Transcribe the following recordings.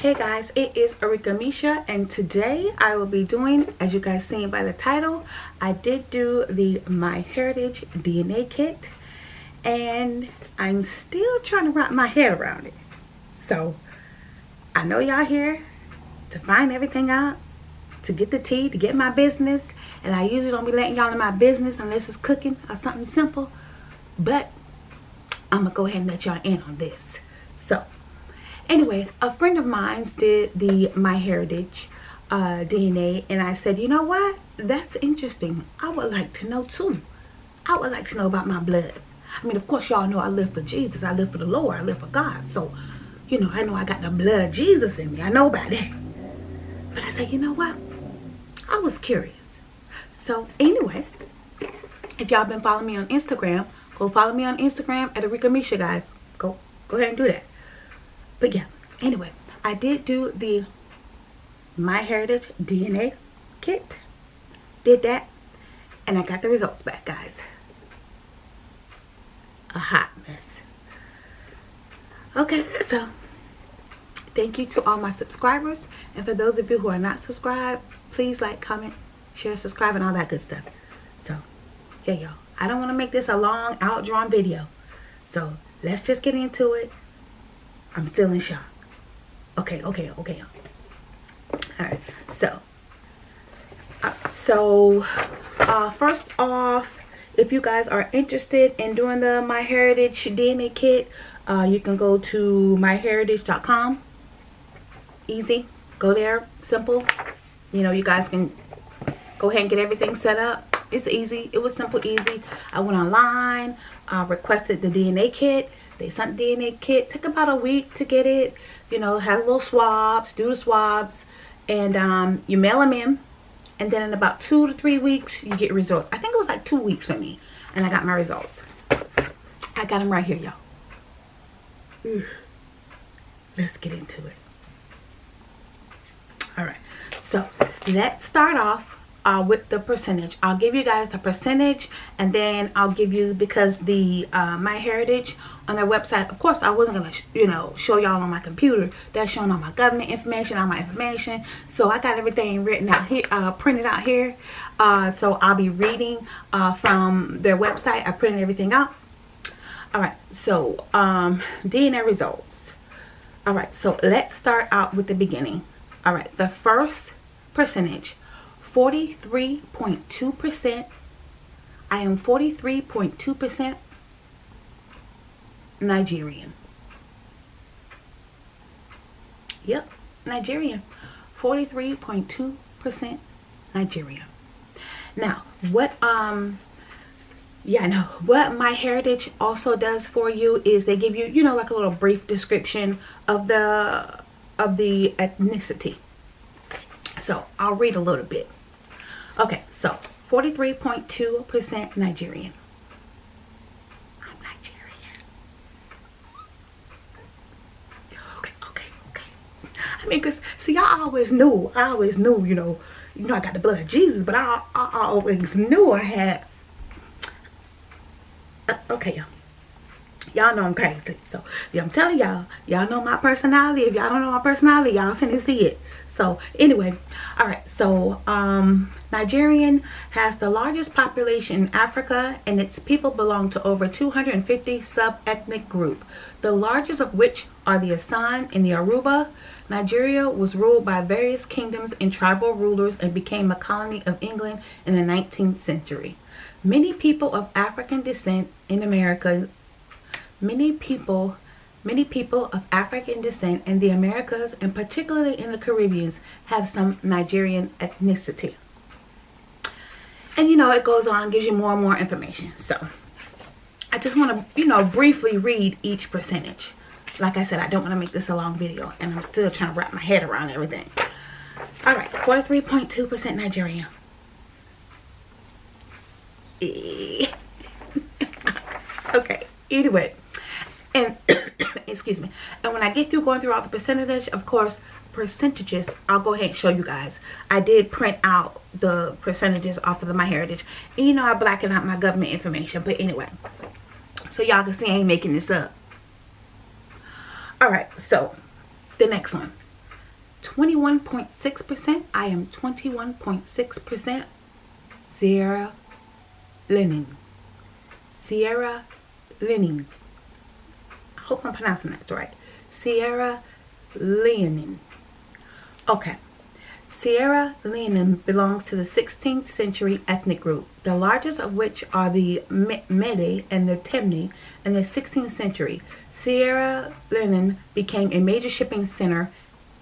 Hey guys, it is Arika Misha and today I will be doing, as you guys seen by the title, I did do the My Heritage DNA kit and I'm still trying to wrap my head around it. So, I know y'all here to find everything out, to get the tea, to get my business, and I usually don't be letting y'all in my business unless it's cooking or something simple, but I'm going to go ahead and let y'all in on this. So, anyway, a friend of mine's did the My Heritage uh, DNA, and I said, you know what? That's interesting. I would like to know too. I would like to know about my blood. I mean, of course, y'all know I live for Jesus. I live for the Lord. I live for God. So, you know, I know I got the blood of Jesus in me. I know about that. But I said, you know what? I was curious. So, anyway, if y'all been following me on Instagram, go follow me on Instagram at Arika Misha, guys. Go, go ahead and do that. But yeah, anyway, I did do the My Heritage DNA kit. Did that. And I got the results back, guys a hot mess. Okay, so thank you to all my subscribers. And for those of you who are not subscribed, please like, comment, share, subscribe, and all that good stuff. So, yeah, y'all. I don't want to make this a long, outdrawn video. So, let's just get into it. I'm still in shock. Okay, okay, okay. Alright, so, uh, so, uh, first off, if you guys are interested in doing the MyHeritage DNA kit, uh, you can go to myheritage.com. Easy. Go there. Simple. You know, you guys can go ahead and get everything set up. It's easy. It was simple, easy. I went online, uh, requested the DNA kit. They sent DNA kit. Took about a week to get it. You know, had little swabs, do the swabs. And um, you mail them in and then in about two to three weeks you get results i think it was like two weeks for me and i got my results i got them right here y'all let's get into it all right so let's start off uh, with the percentage. I'll give you guys the percentage and then I'll give you because the uh, My Heritage on their website, of course I wasn't to, you know, show y'all on my computer. That's showing all my government information, all my information. So I got everything written out here, uh, printed out here. Uh, so I'll be reading uh, from their website. I printed everything out. All right, so um, DNA results. All right, so let's start out with the beginning. All right, the first percentage 43.2%. I am 43.2% Nigerian. Yep, Nigerian. 43.2% Nigerian. Now, what um yeah, no. What My Heritage also does for you is they give you, you know, like a little brief description of the of the ethnicity. So, I'll read a little bit. Okay, so 43.2% Nigerian. I'm Nigerian. Okay, okay, okay. I mean, because, see, I always knew, I always knew, you know, you know, I got the blood of Jesus, but I, I, I always knew I had, uh, okay, y'all. Y'all know I'm crazy. So, yeah, I'm telling y'all, y'all know my personality. If y'all don't know my personality, y'all finna see it. So, anyway, all right. So, um, Nigerian has the largest population in Africa and its people belong to over 250 sub-ethnic group, the largest of which are the Asan and the Aruba. Nigeria was ruled by various kingdoms and tribal rulers and became a colony of England in the 19th century. Many people of African descent in America, many people Many people of African descent in the Americas and particularly in the Caribbean have some Nigerian ethnicity. And you know, it goes on, gives you more and more information. So I just want to, you know, briefly read each percentage. Like I said, I don't want to make this a long video and I'm still trying to wrap my head around everything. All right, 43.2% Nigerian. okay, anyway. And, excuse me. And when I get through going through all the percentage, of course, percentages i'll go ahead and show you guys i did print out the percentages off of the my heritage and you know i blacken out my government information but anyway so y'all can see i ain't making this up all right so the next one 21.6%. I am 21.6% Sierra Lenin. Sierra Lenin. Hope I'm pronouncing that right. Sierra Lenin. Okay. Sierra Lenin belongs to the 16th century ethnic group, the largest of which are the Mede and the Temne in the 16th century. Sierra Lenin became a major shipping center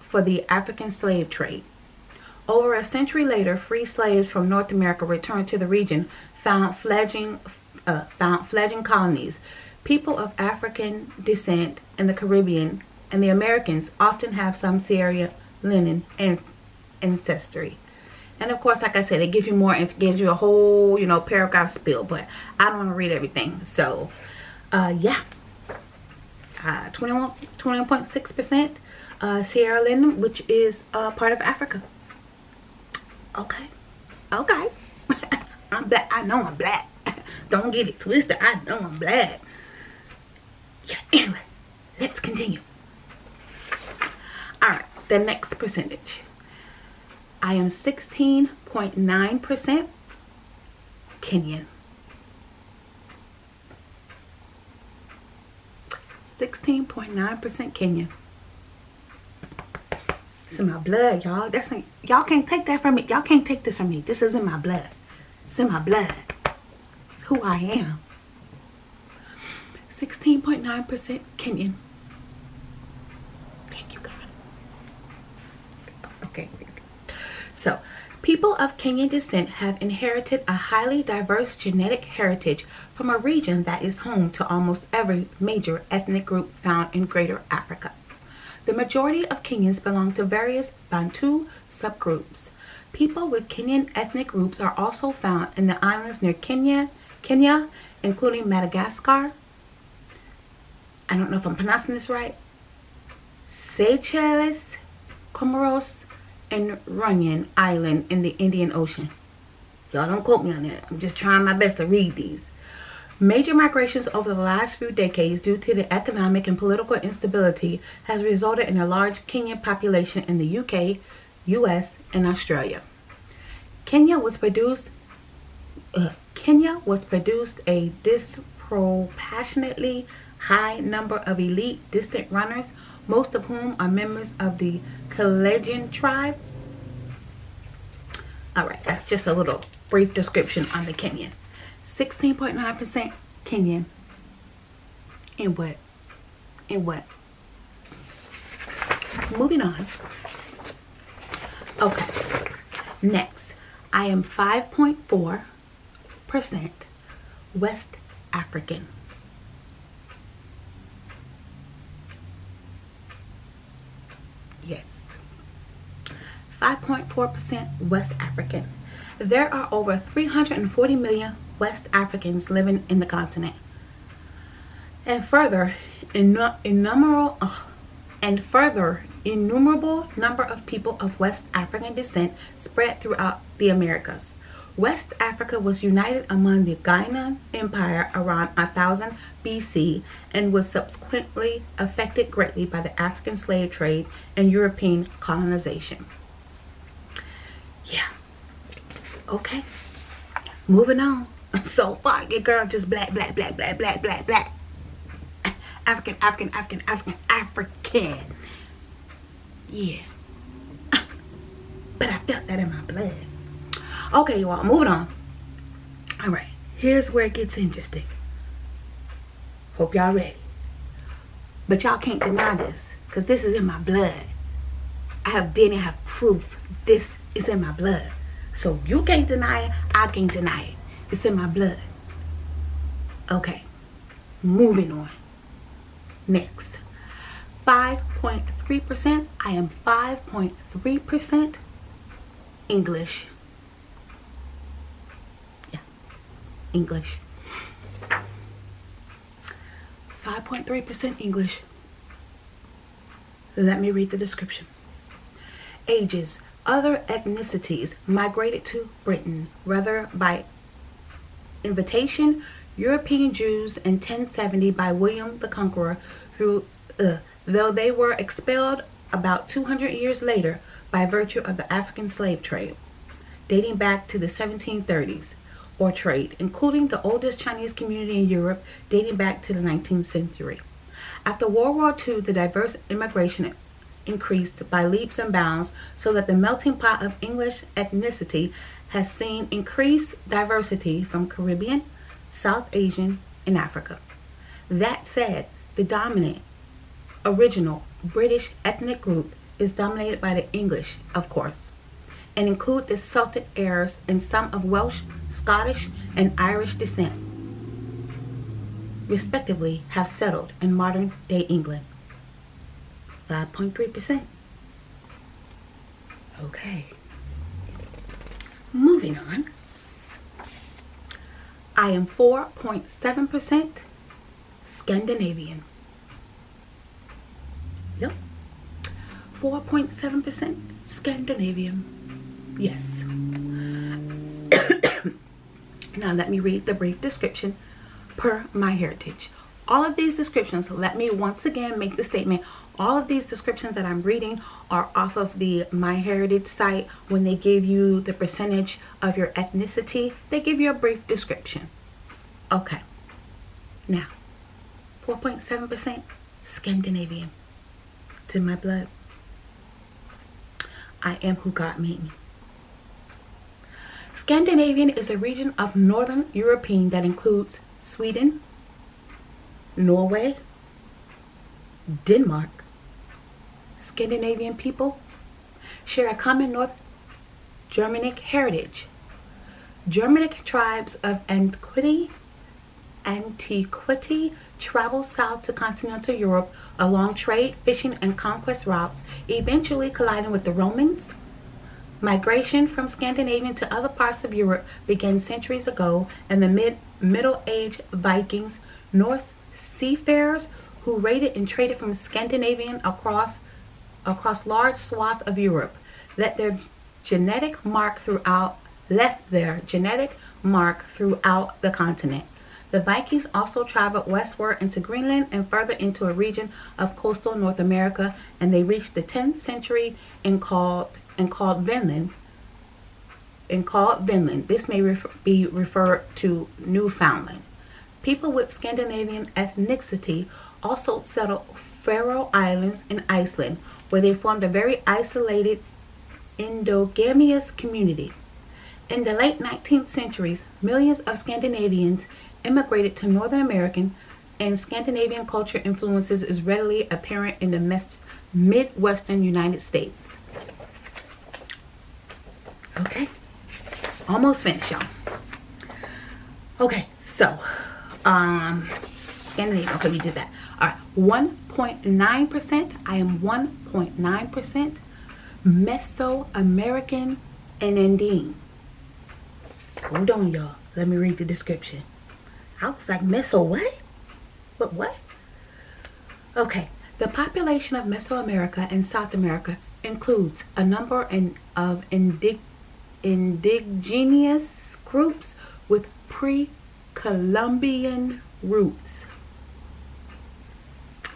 for the African slave trade. Over a century later, free slaves from North America returned to the region, found fledging, uh, found fledgling colonies. People of African descent in the Caribbean and the Americans often have some Sierra Lenin ancestry. And of course, like I said, it gives you more, it gives you a whole, you know, paragraph spill, but I don't want to read everything. So, uh, yeah. Uh, 21, 21.6% uh, Sierra Leone, which is uh, part of Africa. Okay. Okay. I'm black. I know I'm black. Don't get it twisted. I know I'm black. Yeah, anyway, let's continue. Alright, the next percentage. I am 16.9% Kenyan. 16.9% Kenyan. It's in my blood, y'all. That's y'all can't take that from me. Y'all can't take this from me. This is in my blood. It's in my blood. It's who I am. 16.9% Kenyan. Thank you, God. Okay. So, people of Kenyan descent have inherited a highly diverse genetic heritage from a region that is home to almost every major ethnic group found in Greater Africa. The majority of Kenyans belong to various Bantu subgroups. People with Kenyan ethnic groups are also found in the islands near Kenya, Kenya, including Madagascar. I don't know if I'm pronouncing this right. Seychelles, Comoros, and Reunion Island in the Indian Ocean. Y'all don't quote me on that. I'm just trying my best to read these. Major migrations over the last few decades due to the economic and political instability has resulted in a large Kenyan population in the UK, US, and Australia. Kenya was produced uh, Kenya was produced a disproportionately high number of elite distant runners, most of whom are members of the Kalenjin tribe. Alright, that's just a little brief description on the Kenyan. 16.9% Kenyan. In what? In what? Moving on. Okay. Next, I am 5.4% West African. Yes. 5.4% West African. There are over 340 million West Africans living in the continent. And further, innumerable, and further, innumerable number of people of West African descent spread throughout the Americas. West Africa was united among the Ghana Empire around 1000 BC and was subsequently affected greatly by the African slave trade and European colonization. Yeah. Okay. Moving on. so fuck your girl just black, black, black, black, black, black, black. African, African, African, African, African. Yeah. But I felt that in my blood. Okay, y'all, moving on. All right, here's where it gets interesting. Hope y'all ready. But y'all can't deny this, because this is in my blood. I have DNA, have proof. This is in my blood. So you can't deny it, I can't deny it. It's in my blood. Okay. Moving on. Next. 5.3%. I am 5.3% English. Yeah. English. 5.3% English. Let me read the description. Ages. Other ethnicities migrated to Britain, whether by invitation, European Jews in 1070 by William the Conqueror, through, uh, though they were expelled about 200 years later by virtue of the African slave trade, dating back to the 1730s, or trade, including the oldest Chinese community in Europe dating back to the 19th century. After World War II, the diverse immigration increased by leaps and bounds so that the melting pot of English ethnicity has seen increased diversity from Caribbean, South Asian, and Africa. That said, the dominant, original British ethnic group is dominated by the English, of course, and include the Celtic heirs and some of Welsh, Scottish, and Irish descent, respectively, have settled in modern day England. 5.3%. Okay. Moving on. I am 4.7% Scandinavian. Yep. 4.7% Scandinavian. Yes. now let me read the brief description per my heritage. All of these descriptions, let me once again make the statement, all of these descriptions that I'm reading are off of the MyHeritage site. When they give you the percentage of your ethnicity, they give you a brief description. Okay. Now, 4.7% Scandinavian. It's in my blood. I am who God made me. Scandinavian is a region of Northern European that includes Sweden, Norway, Denmark, Scandinavian people share a common North Germanic heritage. Germanic tribes of antiquity, antiquity traveled south to continental Europe along trade, fishing, and conquest routes, eventually colliding with the Romans. Migration from Scandinavia to other parts of Europe began centuries ago, and the mid Middle Age Vikings, Norse seafarers who raided and traded from Scandinavian across across large swath of Europe, let their genetic mark throughout left their genetic mark throughout the continent. The Vikings also traveled westward into Greenland and further into a region of coastal North America, and they reached the 10th century and called and called Vinland. And called Vinland. This may be referred to Newfoundland. People with Scandinavian ethnicity also settled Faroe Islands in Iceland, where they formed a very isolated endogamous community. In the late 19th centuries, millions of Scandinavians immigrated to Northern American and Scandinavian culture influences is readily apparent in the Midwestern United States. Okay, almost finished, y'all. Okay, so, um, Scandinavian, okay, we did that. All right, 1.9%, I am 1.9% Mesoamerican and Andean. Hold on, y'all. Let me read the description. I was like, Meso what? What, what? Okay, the population of Mesoamerica and South America includes a number of indig indigenous groups with pre-Columbian roots.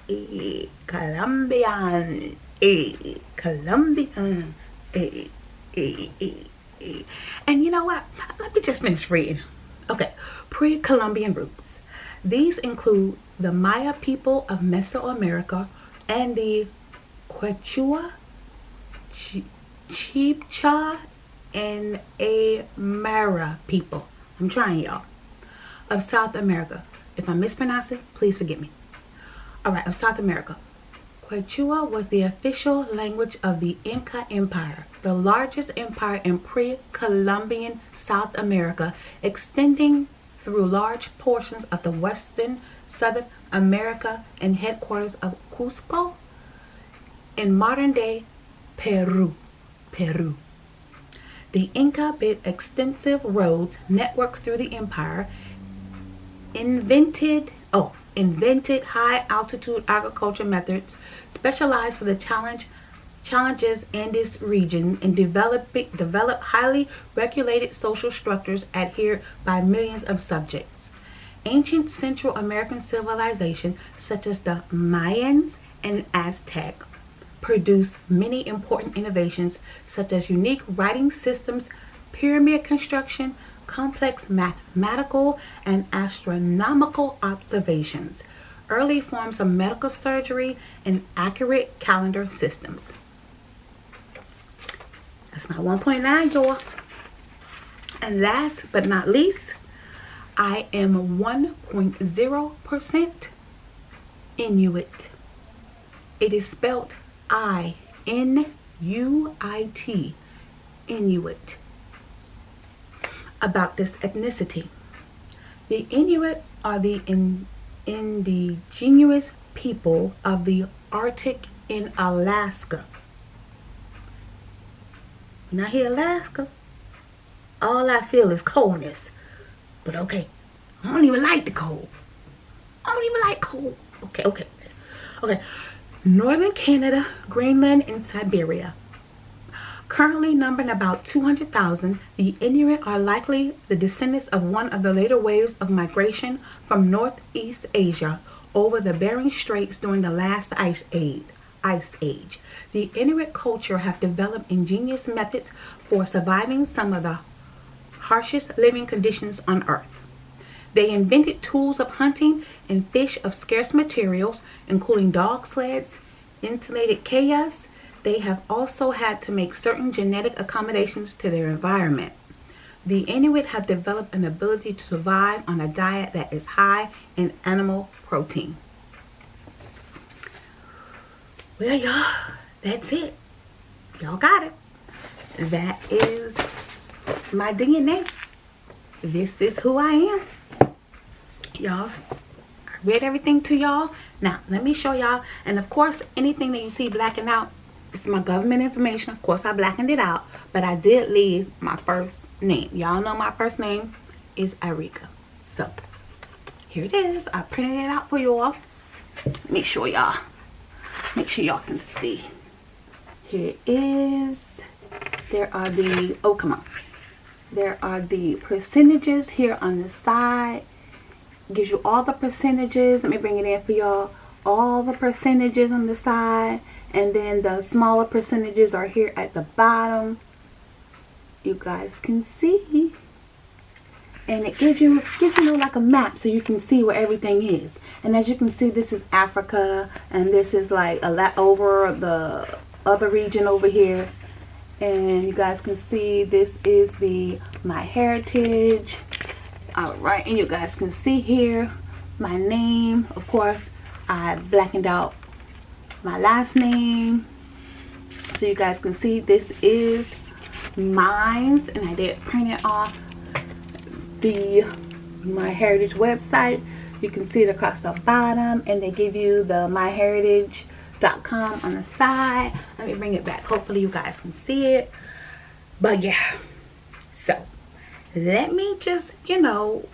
E Colombian, e Colombian, e, e, e, e. And you know what? Let me just finish reading. Okay, pre-Columbian roots. These include the Maya people of Mesoamerica and the Quechua, Ch Chibcha, and Aymara people. I'm trying, y'all. Of South America. If I mispronounce it, please forgive me. All right, of South America. Quechua was the official language of the Inca Empire, the largest empire in pre-Columbian South America, extending through large portions of the western Southern America and headquarters of Cusco in modern-day Peru. Peru. The Inca built extensive roads networked through the empire, invented, oh, invented high altitude agriculture methods specialized for the challenge challenges in this region and develop, develop highly regulated social structures adhered by millions of subjects. Ancient Central American civilization such as the Mayans and Aztec produced many important innovations such as unique writing systems, pyramid construction, complex mathematical and astronomical observations, early forms of medical surgery, and accurate calendar systems. That's my 1.9, y'all. And last but not least, I am 1.0% Inuit. It is spelled I-N-U-I-T, Inuit. About this ethnicity. The Inuit are the in, indigenous people of the Arctic in Alaska. Now here Alaska, all I feel is coldness. But okay, I don't even like the cold. I don't even like cold. Okay, okay, okay northern Canada, Greenland, and Siberia. Currently numbering about 200,000, the Inuit are likely the descendants of one of the later waves of migration from Northeast Asia over the Bering Straits during the last ice age. Ice Age. The Inuit culture have developed ingenious methods for surviving some of the harshest living conditions on Earth. They invented tools of hunting and fish of scarce materials, including dog sleds, insulated kayaks. They have also had to make certain genetic accommodations to their environment. The Inuit have developed an ability to survive on a diet that is high in animal protein. Well, y'all, that's it. Y'all got it. That is my DNA. This is who I am y'all I read everything to y'all now let me show y'all and of course anything that you see blacking out is my government information. Of course I blackened it out but I did leave my first name. Y'all know my first name is Arika so here it is. I printed it out for y'all make sure y'all make sure y'all can see. Here it is. There are the oh come on. There are the percentages here on the side. Gives you all the percentages. Let me bring it in for y'all. All the percentages on the side. And then the smaller percentages are here at the bottom. You guys can see. And it gives you, gives you like a map so you can see where everything is. And as you can see, this is Africa. And this is like a lot over the other region over here and you guys can see this is the my heritage all right and you guys can see here my name of course I blackened out my last name. So you guys can see this is mines and I did print it off the my heritage website. You can see it across the bottom and they give you the myheritage.com on the side. Let me bring it back. Hopefully you guys can see it. But yeah so let me just, you know,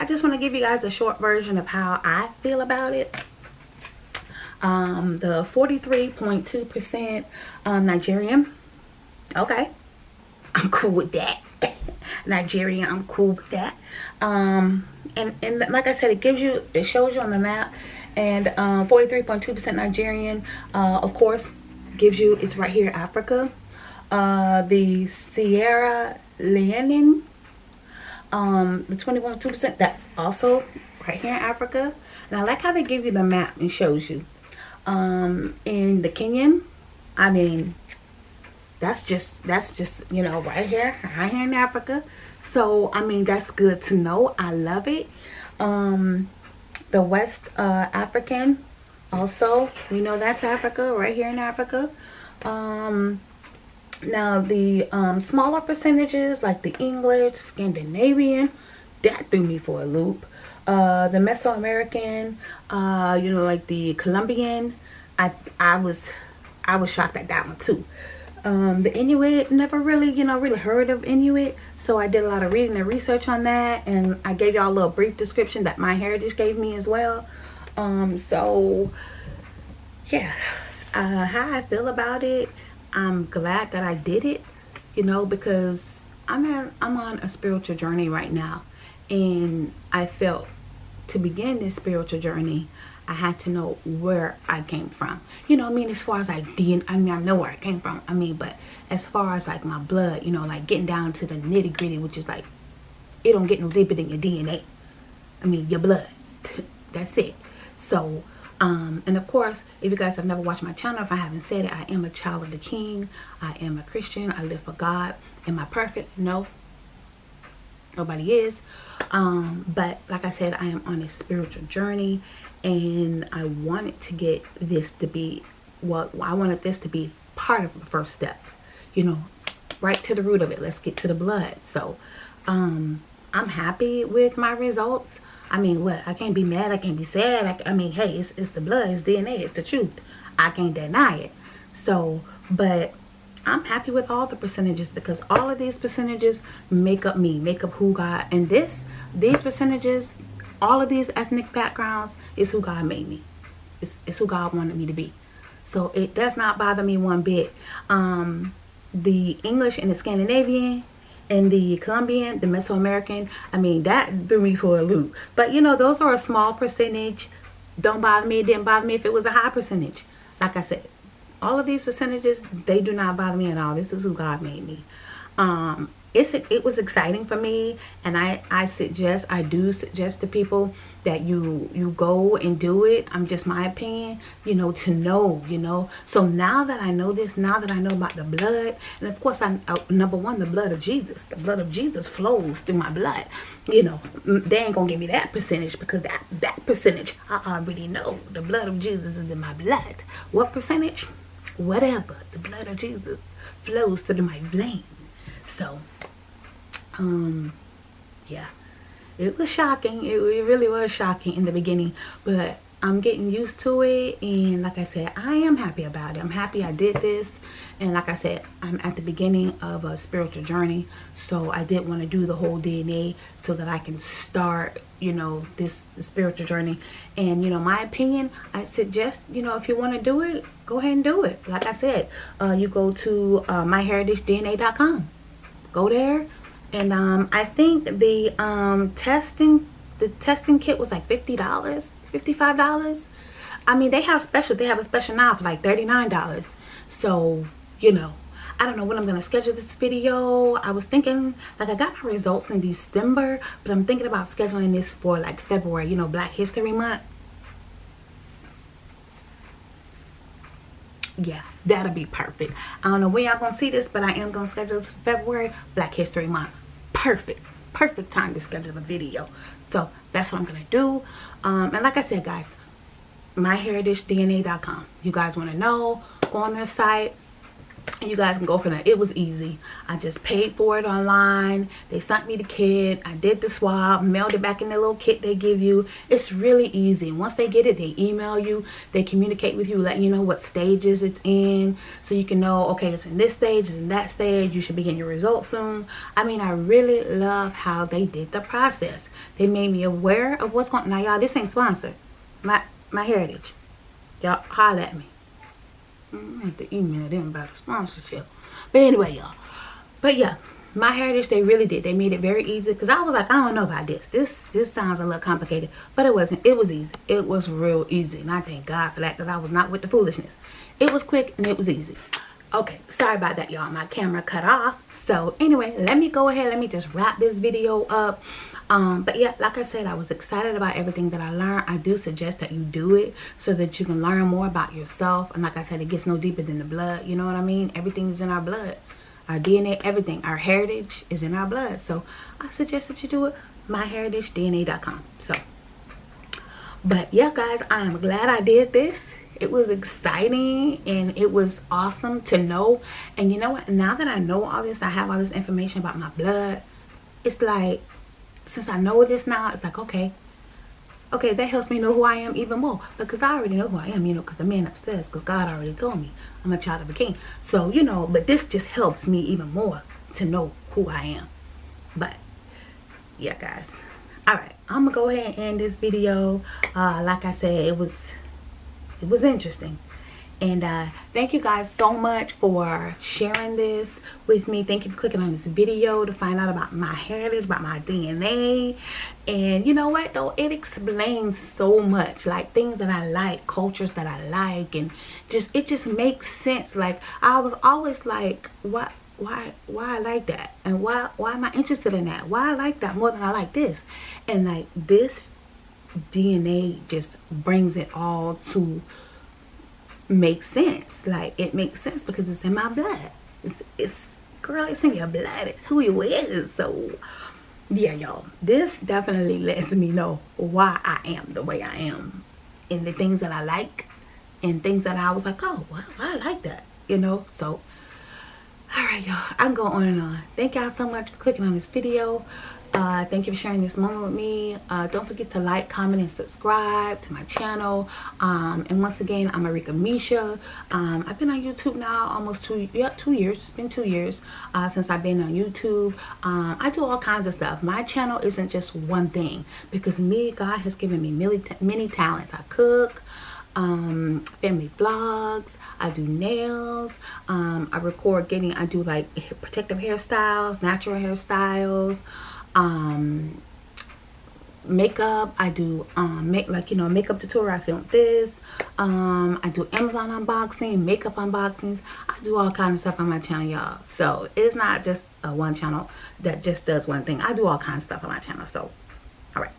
I just want to give you guys a short version of how I feel about it. Um, the 43.2% um, Nigerian. Okay. I'm cool with that. Nigerian, I'm cool with that. Um, and, and like I said, it gives you, it shows you on the map. And 43.2% um, Nigerian, uh, of course, gives you, it's right here, Africa. Uh, the Sierra Leone um, the 21.2%, that's also right here in Africa. And I like how they give you the map and shows you. Um, in the Kenyan, I mean, that's just, that's just, you know, right here, right here in Africa. So, I mean, that's good to know. I love it. Um, the West uh, African, also, we know that's Africa, right here in Africa. Um, now the um, smaller percentages like the English, Scandinavian, that threw me for a loop. Uh, the Mesoamerican, uh, you know, like the Colombian, I I was I was shocked at that one too. Um, the Inuit, never really, you know, really heard of Inuit. So I did a lot of reading and research on that. And I gave y'all a little brief description that My Heritage gave me as well. Um, so, yeah, uh, how I feel about it. I'm glad that I did it, you know, because I'm I'm on a spiritual journey right now, and I felt to begin this spiritual journey, I had to know where I came from. You know, I mean, as far as like DNA, I mean, I know where I came from. I mean, but as far as like my blood, you know, like getting down to the nitty gritty, which is like, it don't get no deeper than your DNA. I mean, your blood. That's it. So, um, and of course, if you guys have never watched my channel, if I haven't said it, I am a child of the King. I am a Christian. I live for God. Am I perfect? No. Nobody is. Um, but like I said, I am on a spiritual journey and I wanted to get this to be, well, I wanted this to be part of the first steps, you know, right to the root of it. Let's get to the blood. So, um, I'm happy with my results. I mean, what? I can't be mad. I can't be sad. I, I mean, hey, it's, it's the blood. It's DNA. It's the truth. I can't deny it. So, but I'm happy with all the percentages because all of these percentages make up me, make up who God, and this, these percentages, all of these ethnic backgrounds is who God made me. It's, it's who God wanted me to be. So it does not bother me one bit. Um, the English and the Scandinavian and the Colombian, the Mesoamerican, I mean, that threw me for a loop. But, you know, those are a small percentage. Don't bother me. It didn't bother me if it was a high percentage. Like I said, all of these percentages, they do not bother me at all. This is who God made me. Um, it's it was exciting for me and I I suggest I do suggest to people that you you go and do it. I'm just my opinion you know to know you know. So now that I know this now that I know about the blood and of course I uh, number one the blood of Jesus. The blood of Jesus flows through my blood you know. They ain't gonna give me that percentage because that that percentage I already know. The blood of Jesus is in my blood. What percentage whatever the blood of Jesus flows through my veins so um yeah. It was shocking. It, it really was shocking in the beginning but I'm getting used to it and like I said I am happy about it. I'm happy I did this and like I said I'm at the beginning of a spiritual journey so I did want to do the whole DNA so that I can start you know this spiritual journey. And you know my opinion I suggest you know if you want to do it go ahead and do it. Like I said uh, you go to uh, myheritagedna.com go there and um, I think the um, testing the testing kit was like $50 $55 I mean they have special they have a special now for like $39 so you know I don't know when I'm to schedule this video. I was thinking, like I got my results in December, but I'm thinking about scheduling this for like February, you know, Black History Month. Yeah, that'll be perfect. I don't know when y'all to see this, but I am to schedule this for February, Black History Month perfect perfect time to schedule a video. So that's what i'm gonna do. Um, and like i said guys myheritagedna.com you guys want to know? Go on their site you guys can go for that it was easy. I just paid for it online. They sent me the kit. I did the swab mailed it back in the little kit they give you. It's really easy. Once they get it they email you. They communicate with you let you know what stages it's in so you can know okay it's in this stage it's in that stage. You should be getting your results soon. I mean i really love how they did the process. They made me aware of what's going on now y'all this ain't sponsored. My my heritage. Y'all holler at me Mm, I have to email them about a sponsorship. But anyway, y'all. But yeah, my heritage, they really did. They made it very easy. Because I was like, I don't know about this. This this sounds a little complicated. But it wasn't. It was easy. It was real easy. And I thank God for that. Because I was not with the foolishness. It was quick and it was easy. Okay, sorry about that, y'all. My camera cut off. So anyway, let me go ahead. Let me just wrap this video up um but yeah like i said i was excited about everything that i learned. I do suggest that you do it so that you can learn more about yourself. And like i said it gets no deeper than the blood. You know what i mean? Everything is in our blood. Our dna everything. Our heritage is in our blood. So i suggest that you do it. myheritagedna.com so but yeah guys i'm glad i did this. It was exciting and it was awesome to know. And you know what? Now that i know all this i have all this information about my blood it's like since I know this now, it's like, okay, okay, that helps me know who I am even more because I already know who I am, you know, because the man upstairs, because God already told me I'm a child of a king. So, you know, but this just helps me even more to know who I am. But, yeah, guys. All right, I'm to go ahead and end this video. Uh, like I said, it was, it was interesting. And uh, thank you guys so much for sharing this with me. Thank you for clicking on this video to find out about my heritage, about my DNA. And you know what though? It explains so much. Like things that I like, cultures that I like. And just it just makes sense. Like I was always like, what? why why I like that and why why am I interested in that why I like that more than I like this and like this DNA just brings it all to make sense. Like it makes sense because it's in my blood. It's, it's girl it's in your blood. It's who you is. So yeah y'all. This definitely lets me know why I am the way I am. And the things that I like and things that I was like oh I like that you know? So all right y'all. I can go on and on. Thank y'all so much for clicking on this video uh, thank you for sharing this moment with me uh, don't forget to like comment and subscribe to my channel um, and once again i'm Arika Misha um, I've been on YouTube now almost two yeah two years it's been two years uh, since I've been on YouTube um, I do all kinds of stuff my channel isn't just one thing because me God has given me many, many talents I cook um, family vlogs. I do nails. Um, I record getting, I do like protective hairstyles, natural hairstyles, um, makeup. I do um, make like, you know, makeup tutorial. I filmed this. Um, I do Amazon unboxing, makeup unboxings. I do all kinds of stuff on my channel, y'all. So it's not just a one channel that just does one thing. I do all kinds of stuff on my channel. So, all right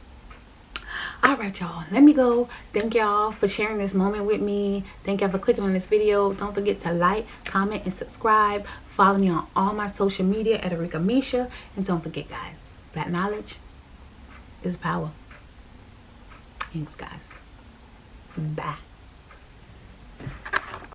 all right y'all let me go thank y'all for sharing this moment with me thank y'all for clicking on this video don't forget to like comment and subscribe follow me on all my social media at Arika Misha and don't forget guys that knowledge is power. Thanks guys. Bye